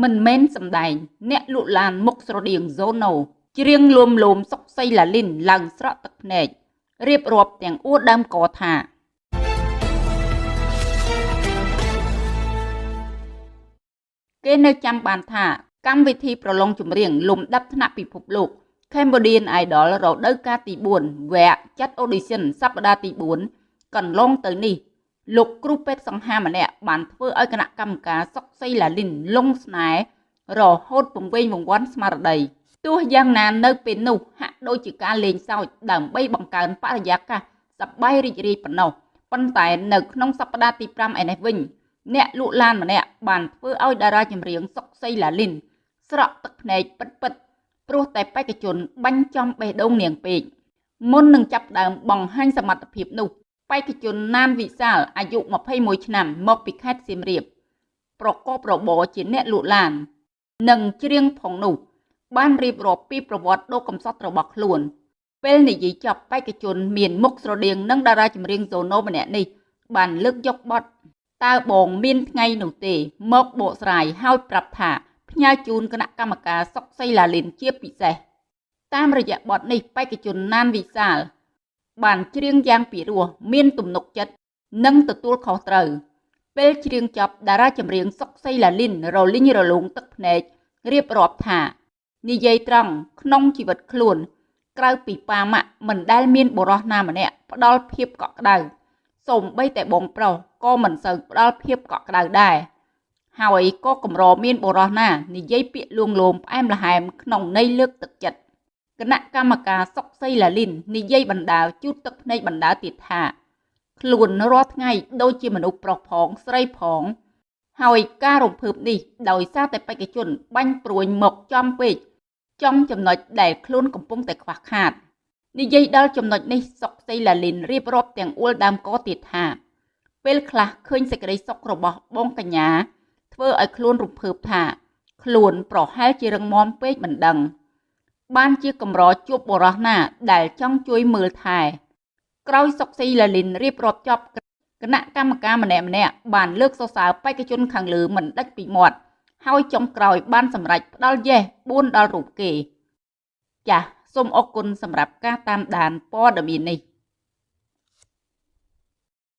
មិនមែនសំដែង អ្នកលក់ឡានមុខស្រដៀងហ្សូណូច្រៀងលួមលោមសុកសីឡាលីនឡើងស្រក់ទឹកភ្នែករៀបរាប់ទាំងអួតដើមកថាគេនៅចាំបានថាកម្មវិធីប្រឡងចម្រៀងលំដាប់ថ្នាក់ពិភពលោក Cambodian Idol រដូវកាលទី4វគ្គចាត់ audition សប្តាហ៍ទី4កន្លងទៅនេះ លោកគ្រូពេទ្យសង្ហាម្នាក់បានធ្វើឲ្យគណៈកម្មការសុកសីឡាលីនលងស្នេហ៍រហូតពង្វេងវង្វាន់ស្មារតីទោះយ៉ាងណានៅពេលនោះហាក់ដូចជាការលេងសើចដើម្បីបង្កើនបរិយាកាសសប្បាយរីករាយប៉ុណ្ណោះប៉ុន្តែនៅក្នុងសប្តាហ៍ទី5ឯនេះវិញអ្នកលក់ឡានម្នាក់បានធ្វើឲ្យតារាចម្រៀងសុកសីឡាលីនស្រក់ទឹកភ្នែកពិតពិតព្រោះតែបេក្ខជនបាញ់ចំបេះដូងនាងពេកមុននឹងចាប់ដើមបង្ហាញសមត្ថភាពនោះ បេក្ខជនណានវិសាលអាយុ21ឆ្នាំមកពីខេត្តសៀមរាបប្រកបរបរជាអ្នកលក់ឡាន និងច្រៀងផងនោះ បានរៀបរាប់ពីប្រវត្តិដ៏កំសត់របស់ខ្លួន ពេលនិយាយចប់បេក្ខជនមានមុខស្រដៀងនឹងតារាចម្រៀងសូណូម្នាក់នេះបានលើកយកបទតើបងមានថ្ងៃនោះទេមកបកស្រាយហើយប្រាប់ថាផ្ញើជូនគណៈកម្មការសុកសីឡាលីនជាពិសេសតាមរយៈបទនេះបេក្ខជនណានវិសាល បានច្រៀងយ៉ាងពិរោះមានទំនុកចិត្តនិងទទួលខុសត្រូវពេលច្រៀងចប់តារាចម្រៀងសុកសីឡាលីនរលីងរលោងទឹកភ្នែករៀបរាប់ថា និយាយត្រង់ក្នុងជីវិតខ្លួន ក្រៅពីប៉ាម៉ាក់មិនដែលមានបុរសណាម្នាក់ផ្ដល់ភាពកក់ក្ដៅសូម្បីតែបងប្រុសក៏មិនសូវផ្ដល់ភាពកក់ក្ដៅដែរហើយក៏កម្រមានបុរសណានិយាយពាក្យលួងលោមផ្អែមល្ហែមក្នុងន័យលើកទឹកចិត្ត គណៈកម្មការសុកសីឡាលីននិយាយបណ្ដាលជូតទឹកភ្នែកបណ្ដាលទៀតថាខ្លួនរាល់ថ្ងៃដូចជាមនុស្សប្រុសផងស្រីផង ហើយការរំភើបនេះដោយសារតែបេក្ខជន បាញ់ព្រួយមកចំពេកចំចំណុចដែលខ្លួនកំពុងតែខ្វះខាតនិយាយដល់ចំណុចនេះសុកសីឡាលីនរៀបរាប់ទាំងអួលដើមកទៀតថាពេលខ្លះឃើញសេចក្តីសុខរបស់បងកញ្ញា ធ្វើឲ្យខ្លួនរំភើបថា ខ្លួនប្រហែលជារឹងមាំពេកមិនដឹង បានជាកម្រជួបបរោះណា ដែលចង់ជួយមើលថែក្រោយសុកស៊ីឡាលីនរៀបរាប់ចប់គណៈកម្មការម្នាក់ម្នាក់បានលើកសរសើរបេក្ខជនខាងលើមិនដាច់ពីមាត់ហើយចុងក្រោយបានសម្រេចផ្ដល់យេស4ដល់រូបគេ ចាសសូមអរគុណសម្រាប់ការតាមដានព័ត៌មាននេះ